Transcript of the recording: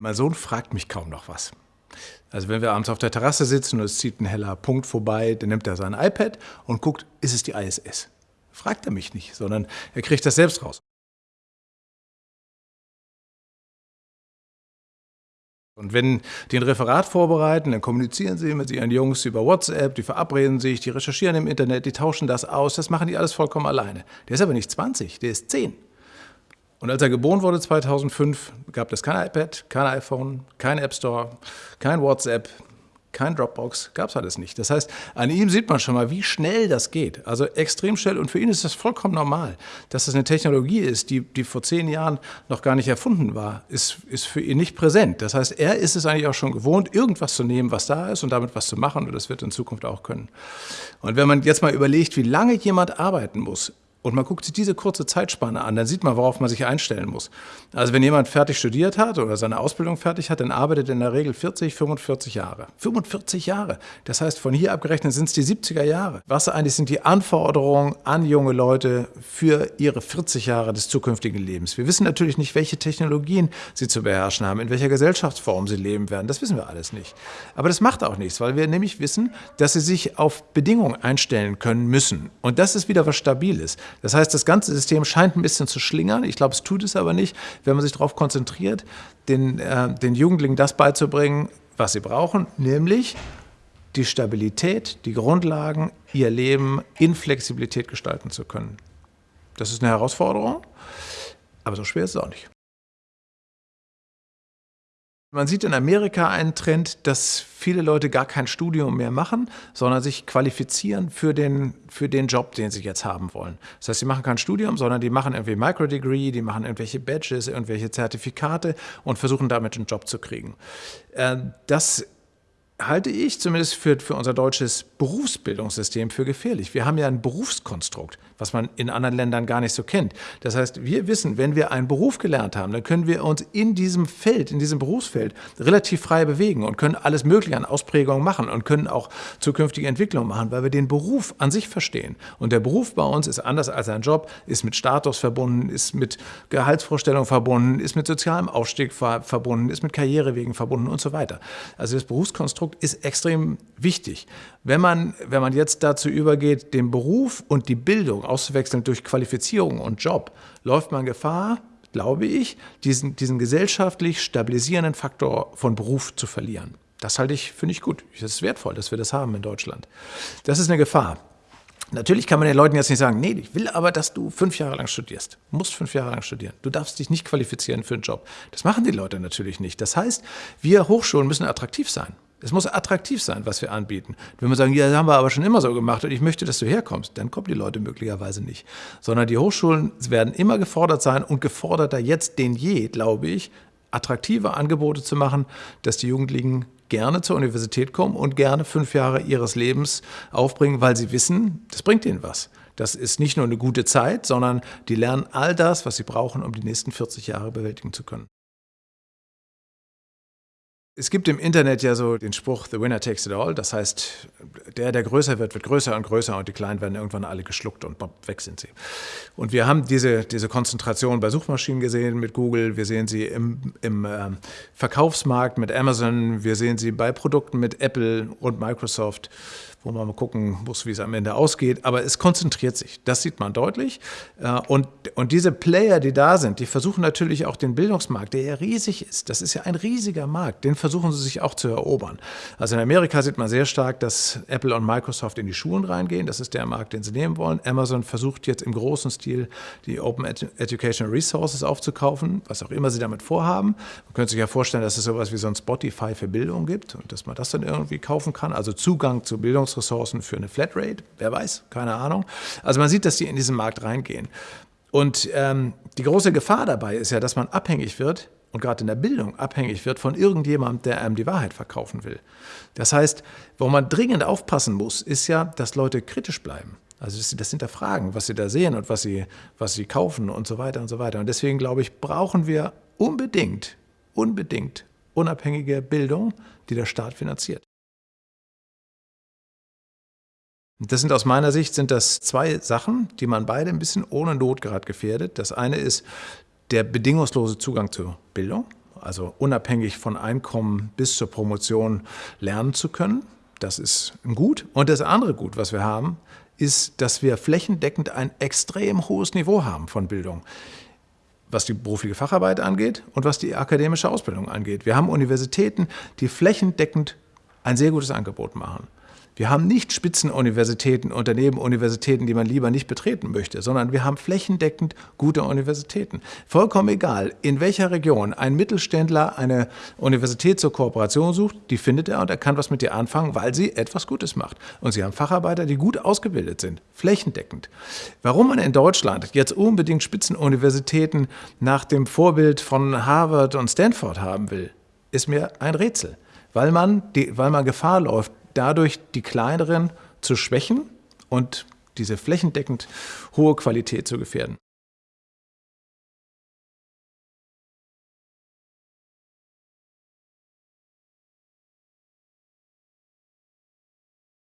Mein Sohn fragt mich kaum noch was. Also wenn wir abends auf der Terrasse sitzen und es zieht ein heller Punkt vorbei, dann nimmt er sein iPad und guckt, ist es die ISS? Fragt er mich nicht, sondern er kriegt das selbst raus. Und wenn die ein Referat vorbereiten, dann kommunizieren sie mit ihren Jungs über WhatsApp, die verabreden sich, die recherchieren im Internet, die tauschen das aus, das machen die alles vollkommen alleine. Der ist aber nicht 20, der ist 10. Und als er geboren wurde 2005, gab es kein iPad, kein iPhone, kein App Store, kein WhatsApp, kein Dropbox, gab es alles nicht. Das heißt, an ihm sieht man schon mal, wie schnell das geht. Also extrem schnell. Und für ihn ist das vollkommen normal. Dass das eine Technologie ist, die, die vor zehn Jahren noch gar nicht erfunden war, ist, ist für ihn nicht präsent. Das heißt, er ist es eigentlich auch schon gewohnt, irgendwas zu nehmen, was da ist und damit was zu machen. Und das wird in Zukunft auch können. Und wenn man jetzt mal überlegt, wie lange jemand arbeiten muss, und man guckt sich diese kurze Zeitspanne an, dann sieht man, worauf man sich einstellen muss. Also wenn jemand fertig studiert hat oder seine Ausbildung fertig hat, dann arbeitet er in der Regel 40, 45 Jahre. 45 Jahre. Das heißt, von hier abgerechnet sind es die 70er Jahre. Was eigentlich sind die Anforderungen an junge Leute für ihre 40 Jahre des zukünftigen Lebens? Wir wissen natürlich nicht, welche Technologien sie zu beherrschen haben, in welcher Gesellschaftsform sie leben werden. Das wissen wir alles nicht. Aber das macht auch nichts, weil wir nämlich wissen, dass sie sich auf Bedingungen einstellen können müssen. Und das ist wieder was Stabiles. Das heißt, das ganze System scheint ein bisschen zu schlingern. Ich glaube, es tut es aber nicht, wenn man sich darauf konzentriert, den, äh, den Jugendlichen das beizubringen, was sie brauchen, nämlich die Stabilität, die Grundlagen, ihr Leben in Flexibilität gestalten zu können. Das ist eine Herausforderung, aber so schwer ist es auch nicht. Man sieht in Amerika einen Trend, dass viele Leute gar kein Studium mehr machen, sondern sich qualifizieren für den, für den Job, den sie jetzt haben wollen. Das heißt, sie machen kein Studium, sondern die machen irgendwie Microdegree, die machen irgendwelche Badges, irgendwelche Zertifikate und versuchen damit einen Job zu kriegen. Äh, das halte ich zumindest für, für unser deutsches Berufsbildungssystem für gefährlich. Wir haben ja ein Berufskonstrukt, was man in anderen Ländern gar nicht so kennt. Das heißt, wir wissen, wenn wir einen Beruf gelernt haben, dann können wir uns in diesem Feld, in diesem Berufsfeld relativ frei bewegen und können alles Mögliche an Ausprägungen machen und können auch zukünftige Entwicklungen machen, weil wir den Beruf an sich verstehen. Und der Beruf bei uns ist anders als ein Job, ist mit Status verbunden, ist mit Gehaltsvorstellungen verbunden, ist mit sozialem Aufstieg verbunden, ist mit Karrierewegen verbunden und so weiter. Also das Berufskonstrukt Konstrukt ist extrem wichtig. Wenn man, wenn man jetzt dazu übergeht, den Beruf und die Bildung auszuwechseln durch Qualifizierung und Job, läuft man Gefahr, glaube ich, diesen, diesen gesellschaftlich stabilisierenden Faktor von Beruf zu verlieren. Das halte ich, finde ich gut. Es ist wertvoll, dass wir das haben in Deutschland. Das ist eine Gefahr. Natürlich kann man den Leuten jetzt nicht sagen, nee, ich will aber, dass du fünf Jahre lang studierst. Du musst fünf Jahre lang studieren. Du darfst dich nicht qualifizieren für einen Job. Das machen die Leute natürlich nicht. Das heißt, wir Hochschulen müssen attraktiv sein. Es muss attraktiv sein, was wir anbieten. Wenn wir sagen, ja, das haben wir aber schon immer so gemacht und ich möchte, dass du herkommst, dann kommen die Leute möglicherweise nicht. Sondern die Hochschulen werden immer gefordert sein und geforderter jetzt denn je, glaube ich, attraktive Angebote zu machen, dass die Jugendlichen gerne zur Universität kommen und gerne fünf Jahre ihres Lebens aufbringen, weil sie wissen, das bringt ihnen was. Das ist nicht nur eine gute Zeit, sondern die lernen all das, was sie brauchen, um die nächsten 40 Jahre bewältigen zu können. Es gibt im Internet ja so den Spruch, the winner takes it all. Das heißt, der, der größer wird, wird größer und größer und die Kleinen werden irgendwann alle geschluckt und weg sind sie. Und wir haben diese, diese Konzentration bei Suchmaschinen gesehen mit Google, wir sehen sie im, im äh, Verkaufsmarkt mit Amazon, wir sehen sie bei Produkten mit Apple und Microsoft wo man mal gucken muss, wie es am Ende ausgeht. Aber es konzentriert sich, das sieht man deutlich. Äh, und, und diese Player, die da sind, die versuchen natürlich auch den Bildungsmarkt, der ja riesig ist, das ist ja ein riesiger Markt, den versuchen sie sich auch zu erobern. Also in Amerika sieht man sehr stark, dass Apple und Microsoft in die Schulen reingehen. Das ist der Markt, den sie nehmen wollen. Amazon versucht jetzt im großen Stil die Open Educational Resources aufzukaufen, was auch immer sie damit vorhaben. Man könnte sich ja vorstellen, dass es sowas wie so ein Spotify für Bildung gibt und dass man das dann irgendwie kaufen kann. Also Zugang zu Bildung Ressourcen für eine Flatrate, wer weiß, keine Ahnung. Also man sieht, dass die in diesen Markt reingehen. Und ähm, die große Gefahr dabei ist ja, dass man abhängig wird und gerade in der Bildung abhängig wird von irgendjemandem, der einem die Wahrheit verkaufen will. Das heißt, wo man dringend aufpassen muss, ist ja, dass Leute kritisch bleiben. Also dass sie das hinterfragen, was sie da sehen und was sie, was sie kaufen und so weiter und so weiter. Und deswegen glaube ich, brauchen wir unbedingt, unbedingt unabhängige Bildung, die der Staat finanziert. Das sind aus meiner Sicht sind das zwei Sachen, die man beide ein bisschen ohne Not gerade gefährdet. Das eine ist der bedingungslose Zugang zur Bildung. also unabhängig von Einkommen bis zur Promotion lernen zu können. Das ist ein Gut. Und das andere Gut, was wir haben, ist, dass wir flächendeckend ein extrem hohes Niveau haben von Bildung was die berufliche Facharbeit angeht und was die akademische Ausbildung angeht. Wir haben Universitäten, die flächendeckend ein sehr gutes Angebot machen. Wir haben nicht Spitzenuniversitäten und daneben Universitäten, die man lieber nicht betreten möchte, sondern wir haben flächendeckend gute Universitäten. Vollkommen egal, in welcher Region ein Mittelständler eine Universität zur Kooperation sucht, die findet er und er kann was mit ihr anfangen, weil sie etwas Gutes macht. Und sie haben Facharbeiter, die gut ausgebildet sind, flächendeckend. Warum man in Deutschland jetzt unbedingt Spitzenuniversitäten nach dem Vorbild von Harvard und Stanford haben will, ist mir ein Rätsel weil man, die, weil man Gefahr läuft, dadurch die kleineren zu schwächen und diese flächendeckend hohe Qualität zu gefährden.